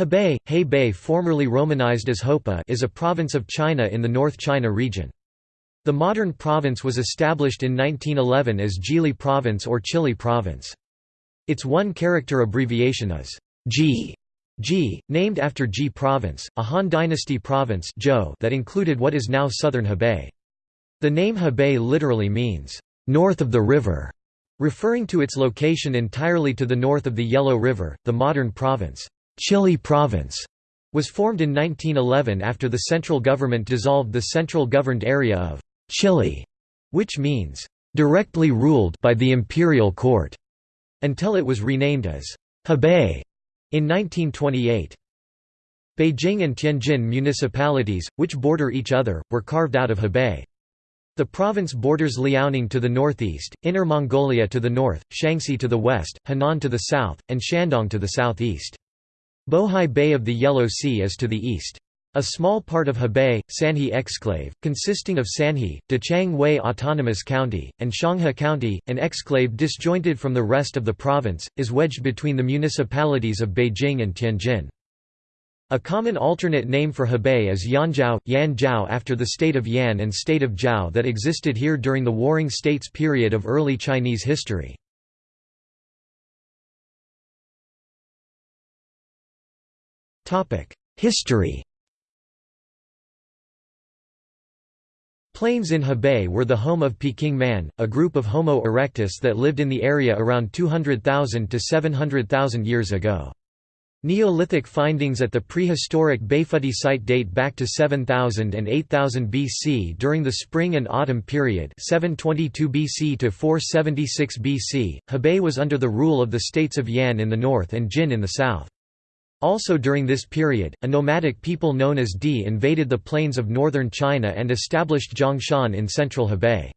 Hebei, Hebei formerly romanized as Hopa is a province of China in the North China region. The modern province was established in 1911 as Zhili Province or Chihli Province. Its one-character abbreviation is Ji, Ji, named after Ji Province, a Han Dynasty province that included what is now southern Hebei. The name Hebei literally means, "...north of the river", referring to its location entirely to the north of the Yellow River, the modern province. Chihli Province was formed in 1911 after the central government dissolved the central governed area of Chihli, which means directly ruled by the imperial court, until it was renamed as Hebei in 1928. Beijing and Tianjin municipalities, which border each other, were carved out of Hebei. The province borders Liaoning to the northeast, Inner Mongolia to the north, Shanxi to the west, Henan to the south, and Shandong to the southeast. Bohai Bay of the Yellow Sea is to the east. A small part of Hebei, Sanhe exclave, consisting of Sanhe, Dachang Wei Autonomous County, and Xianghe County, an exclave disjointed from the rest of the province, is wedged between the municipalities of Beijing and Tianjin. A common alternate name for Hebei is Yanzhao, Yanzhao after the state of Yan and state of Zhao that existed here during the Warring States period of early Chinese history. History Plains in Hebei were the home of Peking man, a group of Homo erectus that lived in the area around 200,000 to 700,000 years ago. Neolithic findings at the prehistoric Beifudi site date back to 7000 and 8000 BC during the spring and autumn period 722 BC to 476 BC. Hebei was under the rule of the states of Yan in the north and Jin in the south. Also during this period, a nomadic people known as Di invaded the plains of northern China and established Zhongshan in central Hebei.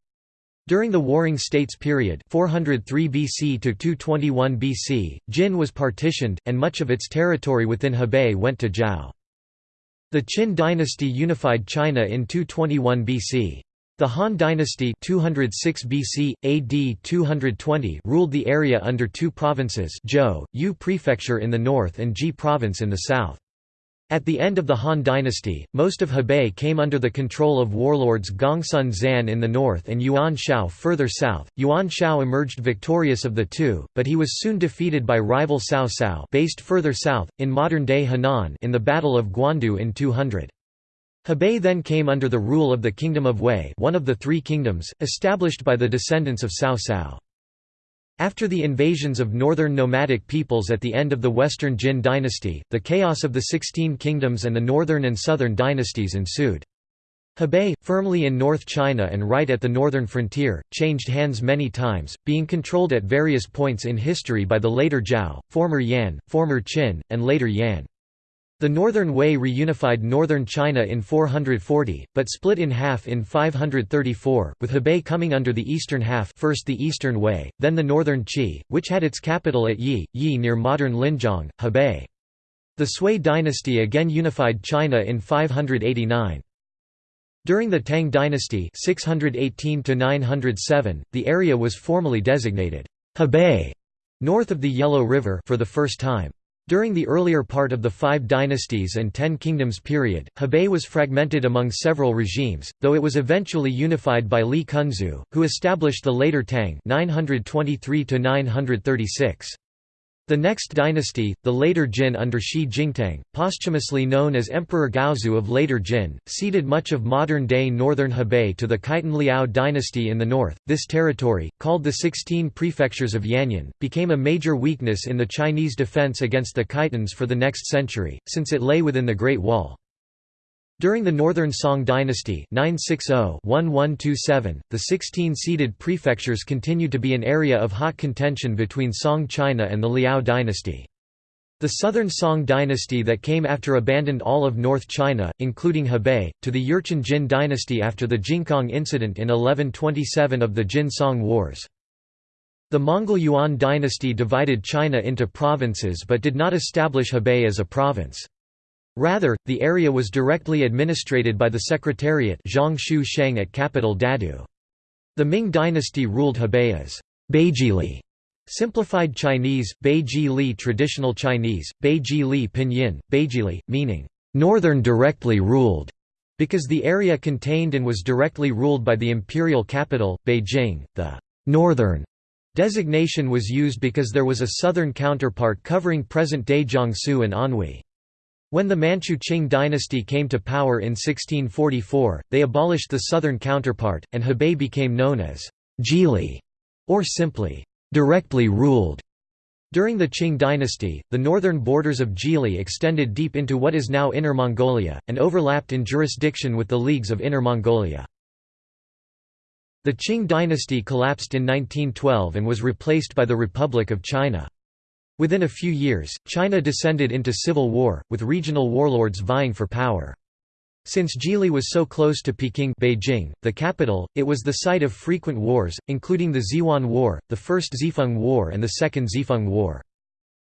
During the Warring States period 403 BC to 221 BC, Jin was partitioned, and much of its territory within Hebei went to Zhao. The Qin dynasty unified China in 221 BC. The Han dynasty 206 BC, AD 220 ruled the area under two provinces Zhou, Yu prefecture in the north and Ji province in the south. At the end of the Han dynasty, most of Hebei came under the control of warlords Gongsun Zan in the north and Yuan Shao further south. Yuan Shao emerged victorious of the two, but he was soon defeated by rival Cao Cao based further south, in modern-day Henan in the Battle of Guandu in 200. Hebei then came under the rule of the Kingdom of Wei one of the three kingdoms, established by the descendants of Cao Cao. After the invasions of northern nomadic peoples at the end of the Western Jin dynasty, the chaos of the Sixteen Kingdoms and the northern and southern dynasties ensued. Hebei, firmly in North China and right at the northern frontier, changed hands many times, being controlled at various points in history by the later Zhao, former Yan, former Qin, and later Yan. The Northern Wei reunified northern China in 440, but split in half in 534, with Hebei coming under the eastern half first the Eastern Wei, then the Northern Qi, which had its capital at Yi, Yi near modern Linzhang, Hebei. The Sui dynasty again unified China in 589. During the Tang dynasty 618 the area was formally designated Hebei, north of the Yellow River for the first time. During the earlier part of the Five Dynasties and Ten Kingdoms period, Hebei was fragmented among several regimes, though it was eventually unified by Li Cunxu, who established the later Tang 923 -936. The next dynasty, the later Jin under Shi Jingtang, posthumously known as Emperor Gaozu of later Jin, ceded much of modern-day northern Hebei to the Khitan Liao dynasty in the north. This territory, called the Sixteen Prefectures of Yanyun, became a major weakness in the Chinese defense against the Khitans for the next century, since it lay within the Great Wall. During the Northern Song dynasty 960-1127, the 16-seated prefectures continued to be an area of hot contention between Song China and the Liao dynasty. The Southern Song dynasty that came after abandoned all of North China, including Hebei, to the Jurchen Jin dynasty after the Jingkang incident in 1127 of the Jin-Song Wars. The Mongol Yuan dynasty divided China into provinces but did not establish Hebei as a province. Rather, the area was directly administrated by the Secretariat Zhong Shu Sheng at capital Dadu. The Ming dynasty ruled Hebei as Beizhili, Simplified Chinese, Beiji Li Traditional Chinese, Beiji Li Pinyin, Beizhili, meaning, "...northern directly ruled", because the area contained and was directly ruled by the imperial capital, Beijing, the "...northern", designation was used because there was a southern counterpart covering present-day Jiangsu and Anhui. When the Manchu Qing dynasty came to power in 1644, they abolished the southern counterpart, and Hebei became known as Zhili, or simply directly ruled. During the Qing dynasty, the northern borders of Zhili extended deep into what is now Inner Mongolia, and overlapped in jurisdiction with the Leagues of Inner Mongolia. The Qing dynasty collapsed in 1912 and was replaced by the Republic of China. Within a few years, China descended into civil war, with regional warlords vying for power. Since Zhili was so close to Peking Beijing, the capital, it was the site of frequent wars, including the Zhiwan War, the First Zhifeng War and the Second Zhifeng War.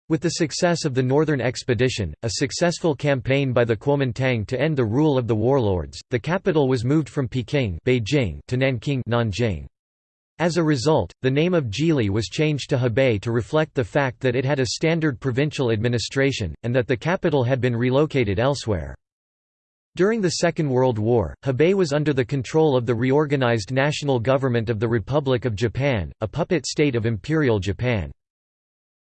With the success of the Northern Expedition, a successful campaign by the Kuomintang to end the rule of the warlords, the capital was moved from Peking Beijing to Nanking Nanjing. As a result, the name of Zhili was changed to Hebei to reflect the fact that it had a standard provincial administration, and that the capital had been relocated elsewhere. During the Second World War, Hebei was under the control of the reorganized national government of the Republic of Japan, a puppet state of Imperial Japan.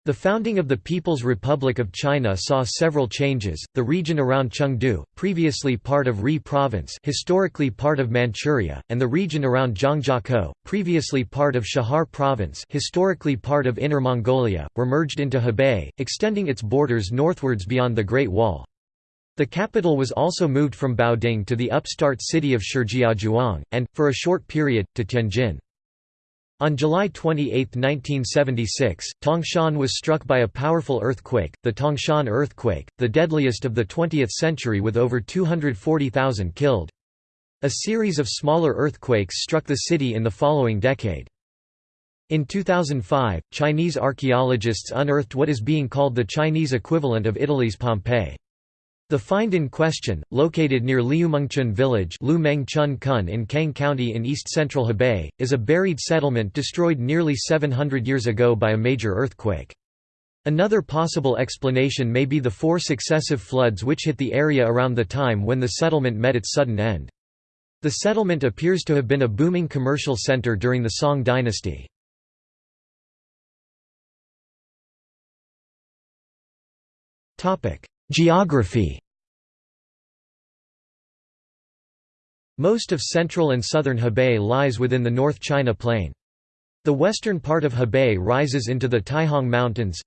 The founding of the People's Republic of China saw several changes. The region around Chengde, previously part of Ri province, historically part of Manchuria, and the region around Zhangjiakou, previously part of Chahar province, historically part of Inner Mongolia, were merged into Hebei, extending its borders northwards beyond the Great Wall. The capital was also moved from Baoding to the upstart city of Shijiazhuang, and, for a short period, to Tianjin. On July 28, 1976, Tangshan was struck by a powerful earthquake, the Tangshan earthquake, the deadliest of the 20th century with over 240,000 killed. A series of smaller earthquakes struck the city in the following decade. In 2005, Chinese archaeologists unearthed what is being called the Chinese equivalent of Italy's Pompeii. The find in question, located near Liumengchun village in Kang County in east-central Hebei, is a buried settlement destroyed nearly 700 years ago by a major earthquake. Another possible explanation may be the four successive floods which hit the area around the time when the settlement met its sudden end. The settlement appears to have been a booming commercial center during the Song dynasty. Geography Most of central and southern Hebei lies within the North China Plain. The western part of Hebei rises into the Taihang Mountains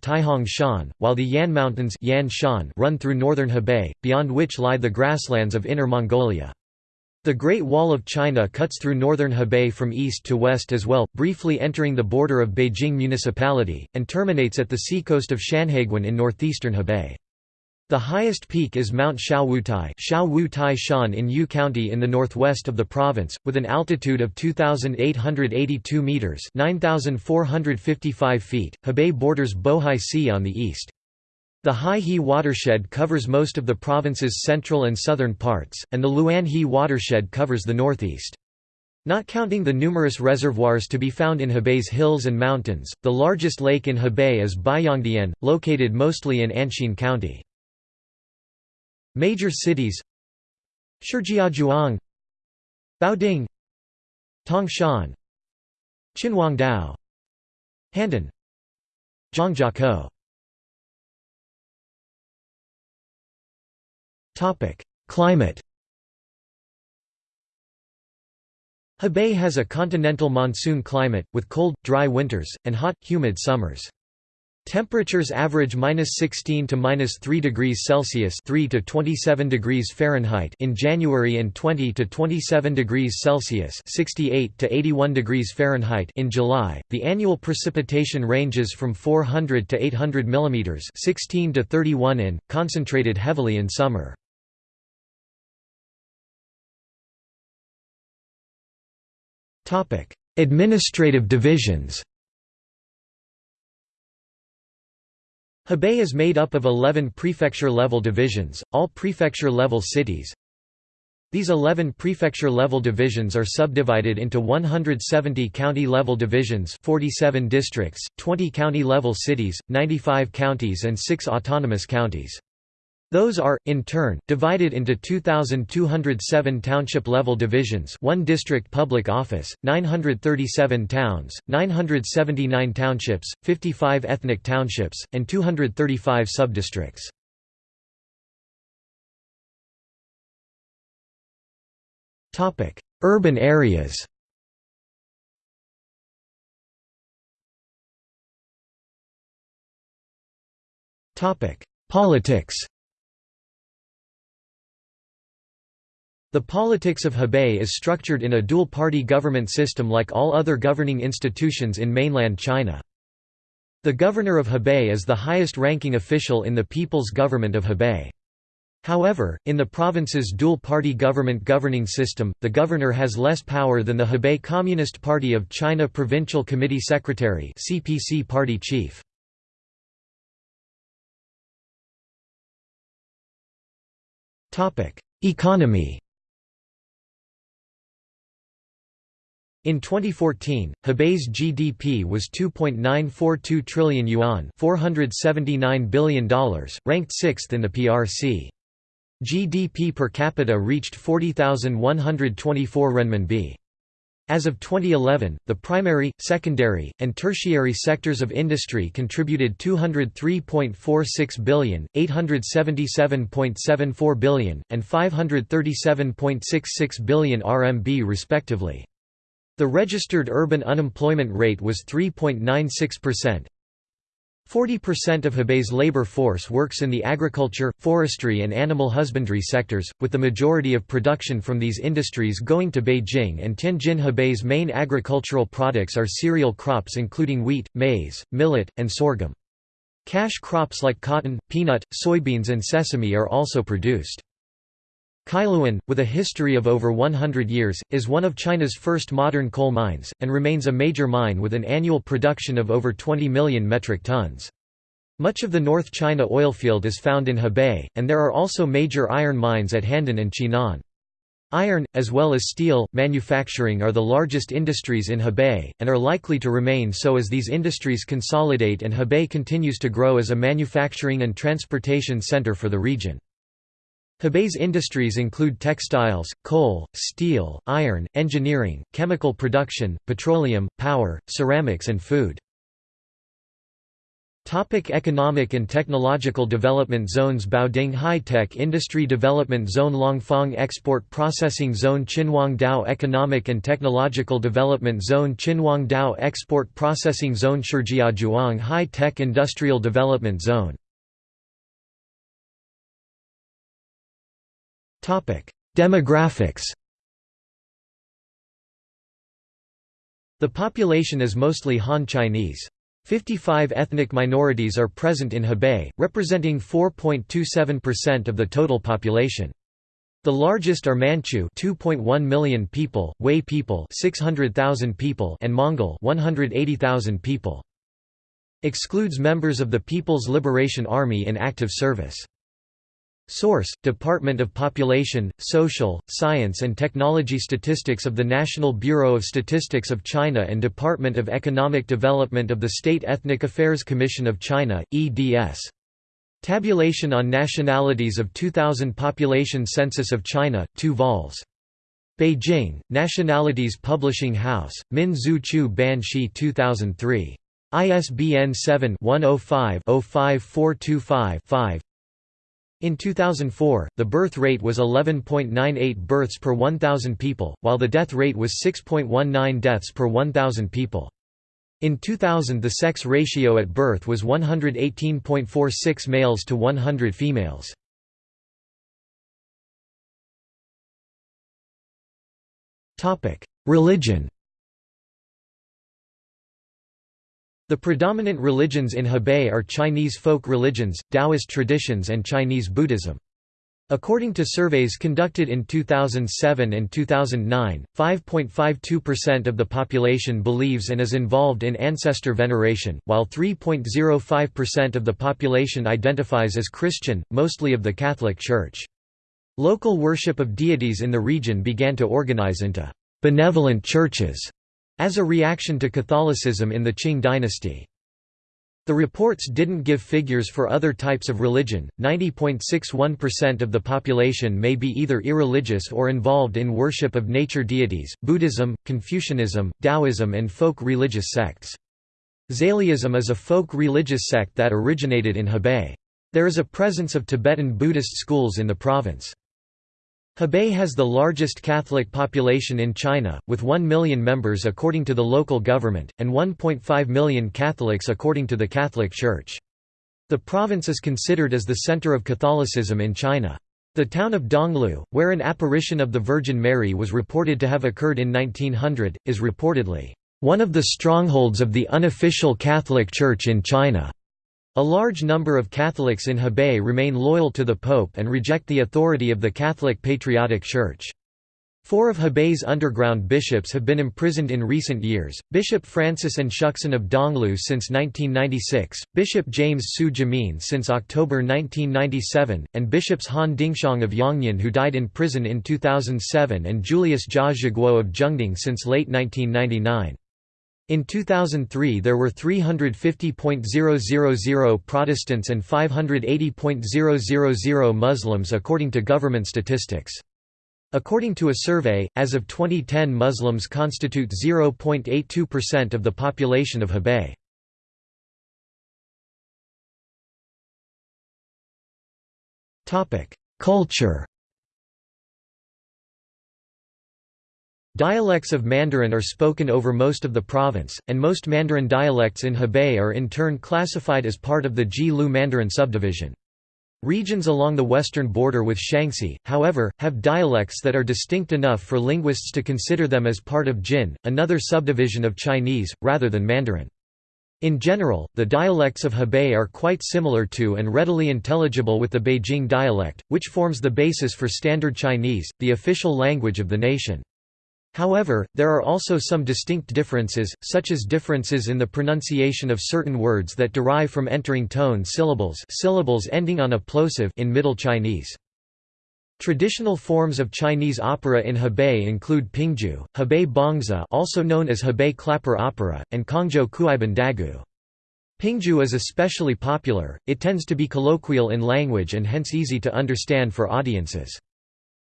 Shan, while the Yan Mountains Yan Shan run through northern Hebei, beyond which lie the grasslands of Inner Mongolia. The Great Wall of China cuts through northern Hebei from east to west as well, briefly entering the border of Beijing Municipality, and terminates at the seacoast of Shanhaiguan in northeastern Hebei. The highest peak is Mount Xiaowutai Xiaowutai Shan in Yu County in the northwest of the province, with an altitude of 2,882 metres 9,455 feet. Hebei borders Bohai Sea on the east. The Hai-He watershed covers most of the province's central and southern parts, and the Luan-He watershed covers the northeast. Not counting the numerous reservoirs to be found in Hebei's hills and mountains, the largest lake in Hebei is Baiyangdian, located mostly in Anxin County. Major cities Shijiazhuang Baoding Tangshan Qinhuangdao Handan Zhangjiakou Topic: Climate Hebei has a continental monsoon climate, with cold, dry winters, and hot, humid summers. Temperatures average -16 to -3 degrees Celsius (3 to 27 degrees Fahrenheit) in January and 20 to 27 degrees Celsius (68 to 81 degrees Fahrenheit) in July. The annual precipitation ranges from 400 to 800 millimeters, (16 to 31 in), concentrated heavily in summer. Topic: Administrative divisions. Hebei is made up of 11 prefecture-level divisions, all prefecture-level cities. These 11 prefecture-level divisions are subdivided into 170 county-level divisions 47 districts, 20 county-level cities, 95 counties and 6 autonomous counties. Those are, in turn, divided into 2,207 township-level divisions 1 district public office, 937 towns, 979 townships, 55 ethnic townships, and 235 subdistricts. Urban areas. Politics. The politics of Hebei is structured in a dual-party government system like all other governing institutions in mainland China. The governor of Hebei is the highest-ranking official in the People's Government of Hebei. However, in the province's dual-party government governing system, the governor has less power than the Hebei Communist Party of China Provincial Committee Secretary CPC party chief. Economy In 2014, Hebei's GDP was 2.942 trillion yuan $479 billion, ranked sixth in the PRC. GDP per capita reached 40,124 renminbi. As of 2011, the primary, secondary, and tertiary sectors of industry contributed 203.46 billion, 877.74 billion, and 537.66 billion RMB respectively. The registered urban unemployment rate was 3.96%, 40% of Hebei's labor force works in the agriculture, forestry and animal husbandry sectors, with the majority of production from these industries going to Beijing and Tianjin. Hebei's main agricultural products are cereal crops including wheat, maize, millet, and sorghum. Cash crops like cotton, peanut, soybeans and sesame are also produced. Kailuan, with a history of over 100 years, is one of China's first modern coal mines, and remains a major mine with an annual production of over 20 million metric tons. Much of the North China oilfield is found in Hebei, and there are also major iron mines at Handan and Qian'an. Iron, as well as steel, manufacturing are the largest industries in Hebei, and are likely to remain so as these industries consolidate and Hebei continues to grow as a manufacturing and transportation center for the region. Hebei's industries include textiles, coal, steel, iron, engineering, chemical production, petroleum, power, ceramics and food. Topic economic and technological development zones Baoding High-Tech Industry Development Zone Langfang Export Processing Zone Qinhuangdao Economic and Technological Development Zone Qinhuangdao Export Processing Zone Shijiazhuang High-Tech Industrial Development Zone Demographics The population is mostly Han Chinese. 55 ethnic minorities are present in Hebei, representing 4.27% of the total population. The largest are Manchu 2.1 million people, Wei people 600,000 people and Mongol 180,000 people. Excludes members of the People's Liberation Army in active service. Source: Department of Population, Social, Science and Technology Statistics of the National Bureau of Statistics of China and Department of Economic Development of the State Ethnic Affairs Commission of China, EDS. Tabulation on Nationalities of 2000 Population Census of China, 2 vols. Beijing, Nationalities Publishing House, Min Zhu Chu Ban Shi 2003. ISBN 7-105-05425-5 in 2004, the birth rate was 11.98 births per 1,000 people, while the death rate was 6.19 deaths per 1,000 people. In 2000 the sex ratio at birth was 118.46 males to 100 females. Religion The predominant religions in Hebei are Chinese folk religions, Taoist traditions and Chinese Buddhism. According to surveys conducted in 2007 and 2009, 5.52% of the population believes and is involved in ancestor veneration, while 3.05% of the population identifies as Christian, mostly of the Catholic Church. Local worship of deities in the region began to organize into «benevolent churches» as a reaction to Catholicism in the Qing dynasty. The reports didn't give figures for other types of religion. 90.61% of the population may be either irreligious or involved in worship of nature deities, Buddhism, Confucianism, Taoism, and folk religious sects. Zailiism is a folk religious sect that originated in Hebei. There is a presence of Tibetan Buddhist schools in the province. Hebei has the largest Catholic population in China, with 1 million members according to the local government, and 1.5 million Catholics according to the Catholic Church. The province is considered as the center of Catholicism in China. The town of Donglu, where an apparition of the Virgin Mary was reported to have occurred in 1900, is reportedly, "...one of the strongholds of the unofficial Catholic Church in China." A large number of Catholics in Hebei remain loyal to the Pope and reject the authority of the Catholic Patriotic Church. Four of Hebei's underground bishops have been imprisoned in recent years, Bishop Francis Nshuxun of Donglu since 1996, Bishop James Su Jimin since October 1997, and Bishops Han Dingxiang of Yongnian who died in prison in 2007 and Julius Jia Zhiguo of Zhengding since late 1999. In 2003 there were 350.000 Protestants and 580.000 Muslims according to government statistics. According to a survey, as of 2010 Muslims constitute 0.82% of the population of Hebei. Culture Dialects of Mandarin are spoken over most of the province, and most Mandarin dialects in Hebei are in turn classified as part of the Ji Lu Mandarin subdivision. Regions along the western border with Shanxi, however, have dialects that are distinct enough for linguists to consider them as part of Jin, another subdivision of Chinese, rather than Mandarin. In general, the dialects of Hebei are quite similar to and readily intelligible with the Beijing dialect, which forms the basis for Standard Chinese, the official language of the nation. However, there are also some distinct differences, such as differences in the pronunciation of certain words that derive from entering tone syllables syllables ending on a plosive in Middle Chinese. Traditional forms of Chinese opera in Hebei include Pingju, Hebei Bangzi also known as Hebei Clapper Opera, and Kongzhou Kuiban Dagu. Pingju is especially popular, it tends to be colloquial in language and hence easy to understand for audiences.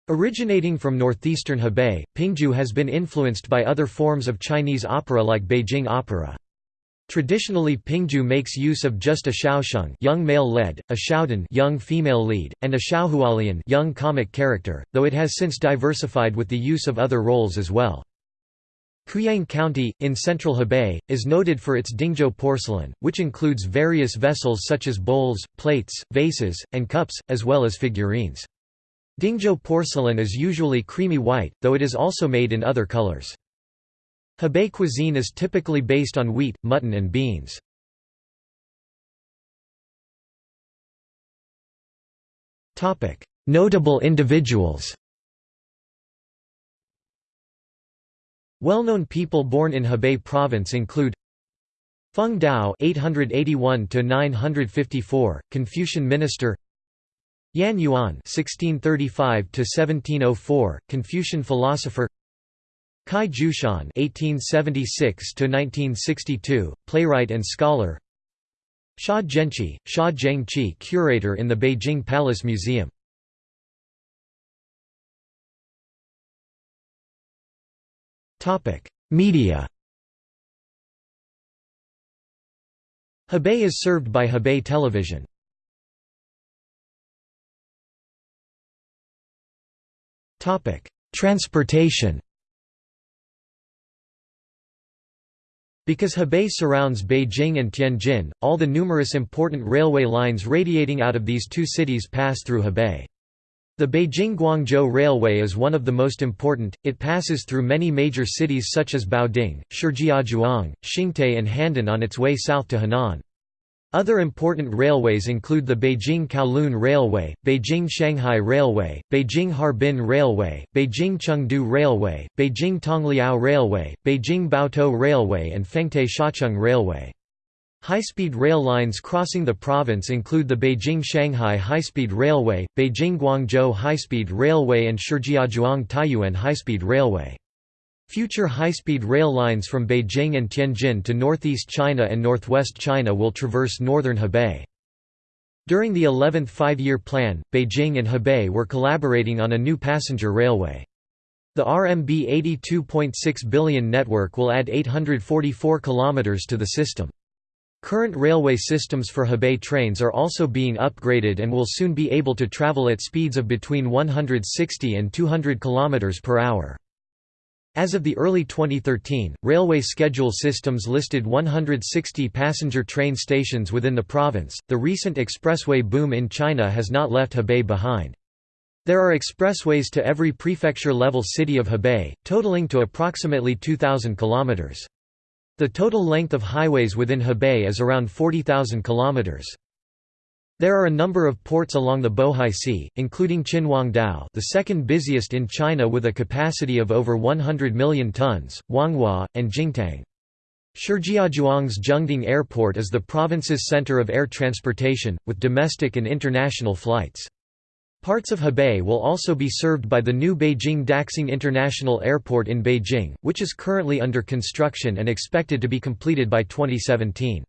Originating from northeastern Hebei, Pingju has been influenced by other forms of Chinese opera like Beijing opera. Traditionally Pingju makes use of just a xiaosheng young male lead, a xiaodan young female lead, and a xiaohualian young comic character, though it has since diversified with the use of other roles as well. Quyang County, in central Hebei, is noted for its Dingzhou porcelain, which includes various vessels such as bowls, plates, vases, and cups, as well as figurines. Dingzhou porcelain is usually creamy white, though it is also made in other colors. Hebei cuisine is typically based on wheat, mutton and beans. Notable individuals Well-known people born in Hebei province include Feng Dao (881–954), Confucian minister. Yan Yuan (1635–1704), Confucian philosopher. Cai Jushan (1876–1962), playwright and scholar. Xia Zhenqi, Xia Zhengqi, curator in the Beijing Palace Museum. Topic: Media. Hebei is served by Hebei Television. Topic: Transportation. Because Hebei surrounds Beijing and Tianjin, all the numerous important railway lines radiating out of these two cities pass through Hebei. The Beijing-Guangzhou Railway is one of the most important, it passes through many major cities such as Baoding, Shijiazhuang, Xingtai and Handan on its way south to Henan. Other important railways include the Beijing-Kowloon Railway, Beijing-Shanghai Railway, Beijing-Harbin Railway, Beijing-Chengde Railway, Beijing-Tongliao Railway, Beijing-Baotou Railway and Fengtai-Shacheng Railway. High-speed rail lines crossing the province include the Beijing-Shanghai High-Speed Railway, Beijing-Guangzhou High-Speed Railway and Shijiazhuang-Taiyuan High-Speed Railway. Future high-speed rail lines from Beijing and Tianjin to northeast China and northwest China will traverse northern Hebei. During the 11th five-year plan, Beijing and Hebei were collaborating on a new passenger railway. The RMB 82.6 billion network will add 844 kilometers to the system. Current railway systems for Hebei trains are also being upgraded and will soon be able to travel at speeds of between 160 and 200 km per hour. As of the early 2013, railway schedule systems listed 160 passenger train stations within the province. The recent expressway boom in China has not left Hebei behind. There are expressways to every prefecture level city of Hebei, totaling to approximately 2,000 kilometers. The total length of highways within Hebei is around 40,000 kilometers. There are a number of ports along the Bohai Sea, including Qinhuangdao the second busiest in China with a capacity of over 100 million tons, Huanghua, and Jingtang. Shijiazhuang's Zhengding Airport is the province's center of air transportation, with domestic and international flights. Parts of Hebei will also be served by the new Beijing Daxing International Airport in Beijing, which is currently under construction and expected to be completed by 2017.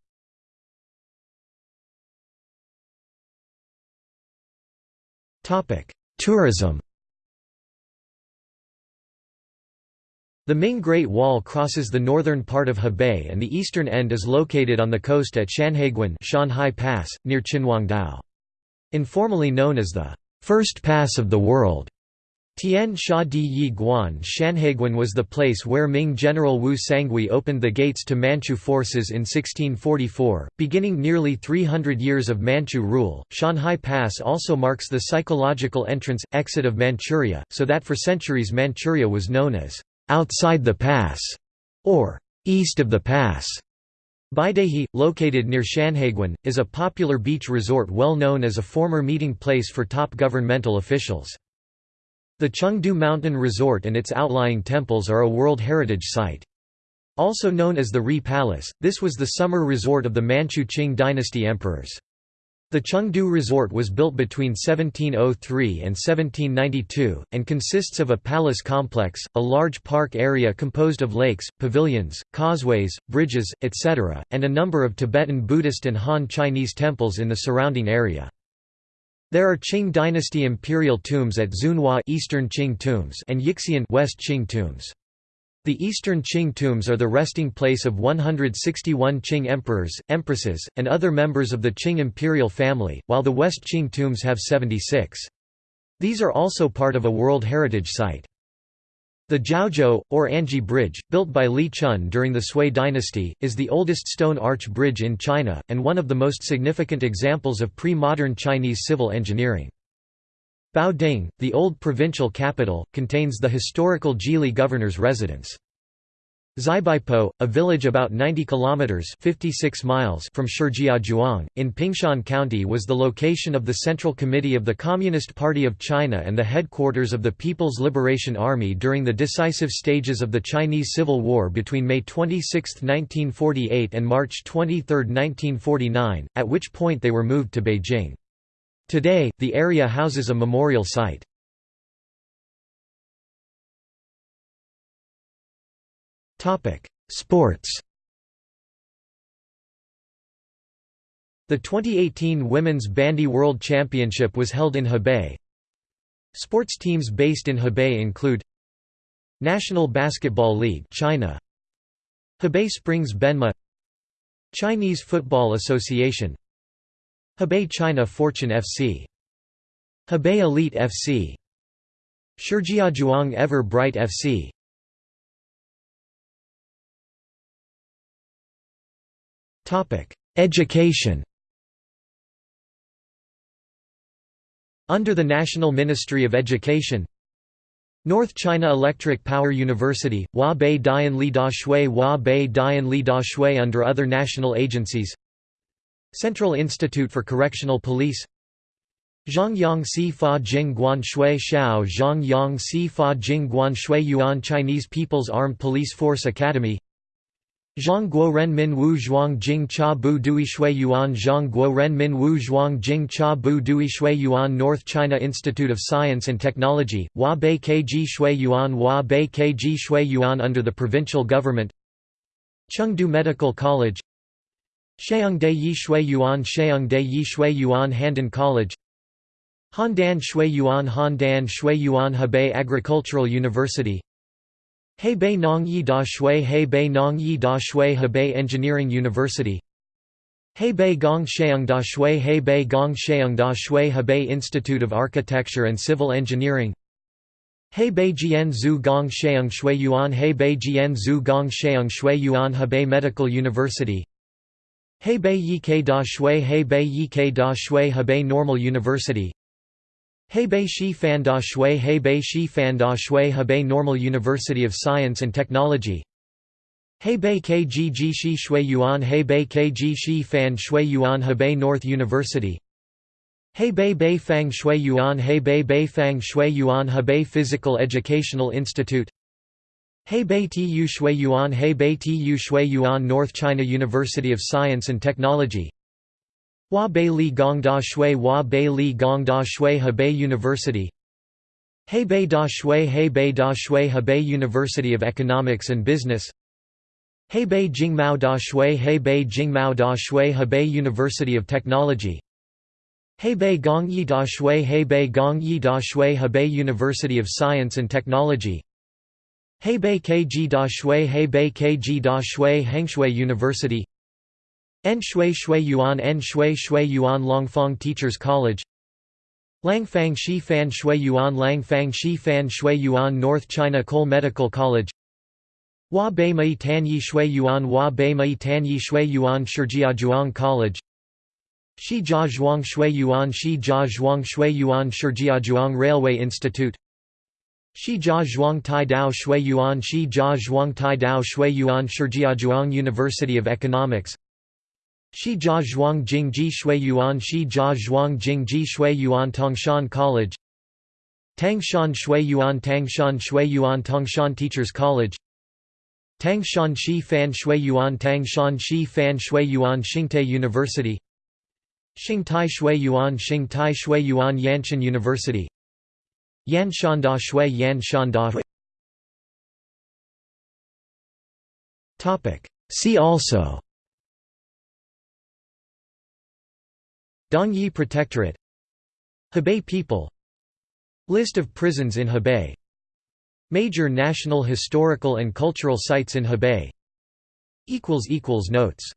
Tourism The Ming Great Wall crosses the northern part of Hebei and the eastern end is located on the coast at Shanhaiguan Shanhai Pass, near Qinhuangdao. Informally known as the First Pass of the World, Tian Xia Di Yi Guan Shanhaiguan was the place where Ming General Wu Sangui opened the gates to Manchu forces in 1644, beginning nearly 300 years of Manchu rule. Shanhai Pass also marks the psychological entrance exit of Manchuria, so that for centuries Manchuria was known as outside the pass or east of the pass. Beidaihe, located near Shanhaiguan, is a popular beach resort well known as a former meeting place for top governmental officials. The Chengde Mountain Resort and its outlying temples are a World Heritage Site. Also known as the Ri Palace, this was the summer resort of the Manchu Qing dynasty emperors. The Chengde Resort was built between 1703 and 1792, and consists of a palace complex, a large park area composed of lakes, pavilions, causeways, bridges, etc., and a number of Tibetan Buddhist and Han Chinese temples in the surrounding area. There are Qing dynasty imperial tombs at Zunhua Eastern Qing tombs and Yixian West Qing tombs. The Eastern Qing tombs are the resting place of 161 Qing emperors, empresses, and other members of the Qing imperial family, while the West Qing tombs have 76. These are also part of a World Heritage Site. The Zhaozhou, or Anji Bridge, built by Li Chun during the Sui dynasty, is the oldest stone arch bridge in China, and one of the most significant examples of pre-modern Chinese civil engineering. Baoding, the old provincial capital, contains the historical Zhili governor's residence. Xibaipo, a village about 90 kilometers (56 miles) from Shijiazhuang in Pingshan County was the location of the Central Committee of the Communist Party of China and the headquarters of the People's Liberation Army during the decisive stages of the Chinese Civil War between May 26, 1948 and March 23, 1949, at which point they were moved to Beijing. Today, the area houses a memorial site. Sports. The 2018 Women's Bandy World Championship was held in Hebei. Sports teams based in Hebei include National Basketball League China. Hebei Springs Benma. Chinese Football Association. Hebei China Fortune FC Hebei Elite FC Shijiazhuang Ever Bright FC Education. Under the National Ministry of Education North China Electric Power University, Hua Bei Dian Li Da Shui Hua Bei Dian Li Da Shui under other national agencies Central Institute for Correctional Police Zhongyang Si Fa Jing Guan Shui Shao Zhongyang Si Fa Jing Guan Shui Yuan Chinese People's Armed Police Force Academy Zhang Guo Ren Min Wu Zhuang Jing Cha Bu Dui Shui Yuan Zhang Guo Ren Min Wu Zhuang Jing Cha Bu Dui Shui Yuan North China Institute of Science and Technology, Hua Bei Kg Shui Yuan Hua Bei Kg Shui Yuan under the provincial government. Chengde Medical College. Sheungde Yi Shui Yuan Sheungde Yi Shui Yuan Handan College. Handan Shui Yuan Handan Shui Yuan Hebei Agricultural University Hebei Nong Yi Da Shui Hebei Nong Yi Da Shui Hebei Engineering University Hebei Gong Sheung Da Shui Hebei Gong Sheung Da Shui Hebei Institute of Architecture and Civil Engineering Hebei Jian Zhu Gong Sheung Shui Yuan Hebei Jian Zhu Gong Sheung Shui Yuan Hebei Medical University Hebei Yike Da Shui Hebei Yike Da Shui Hebei Normal University Hebei Shi Fan Da Shui Hebei Shi Fan Da Shui Hebei Normal University of Science and Technology Hebei KG Shi Shui Yuan Hebei KG Shi Fan Shui Yuan Hebei North University Hebei Bei Fang Shui Yuan Hebei Bei Fang Shui Yuan Hebei Physical Educational Institute Hebei Tu Shui Yuan Hebei Tu Shui Yuan North China University of Science and Technology Hua Bei Li Gong Da Shui Hua Bei Li Gong Da Shui Hebei University Hebei Da Shui Hebei Da Shui Hebei University of Economics and Business Hebei Jingmao Da Shui Hebei Jingmao Da Shui Hebei University of Technology Hebei Gong Yi Da Shui Hebei Gong Yi Da Shui Hebei University of Science and Technology Hebei Kg Da Shui Hebei Kg Da Shui Hengshui University En Shui Shui Yuan En Shui Shui Yuan Langfang Teachers College Langfang Shi Fan Shui Yuan Langfang Shi Fan Shui Yuan North China Coal Medical College Hua Bei Mei Tan Yi Shui Yuan Hua Bei Mei Tan Yi Shui Yuan Shijiazhuang College Shi Jia Zhuang Shui Yuan Shi Jia Zhuang Shui Yuan Shijiazhuang Railway Institute Shi Jia Zhuang Tai Dao Shui Yuan Shi Jia Zhuang Tai Dao Shui Yuan Shijiazhuang University of Economics Shi Jia Zhuang Jing Ji Shui Yuan Shi Jia Zhuang Jing Ji Shui Yuan Tangshan College Tangshan Shui Yuan Tangshan Shui Yuan Tangshan Teachers College Tangshan Shi Fan Shui Yuan Tangshan Shi Fan Shui Yuan Xingtai University Xingtai Shui Yuan Xingtai Shui Yuan Yanshan University Yanshan Da Shui Yanshan Da See also Dongyi Protectorate Hebei people List of prisons in Hebei Major national historical and cultural sites in Hebei Notes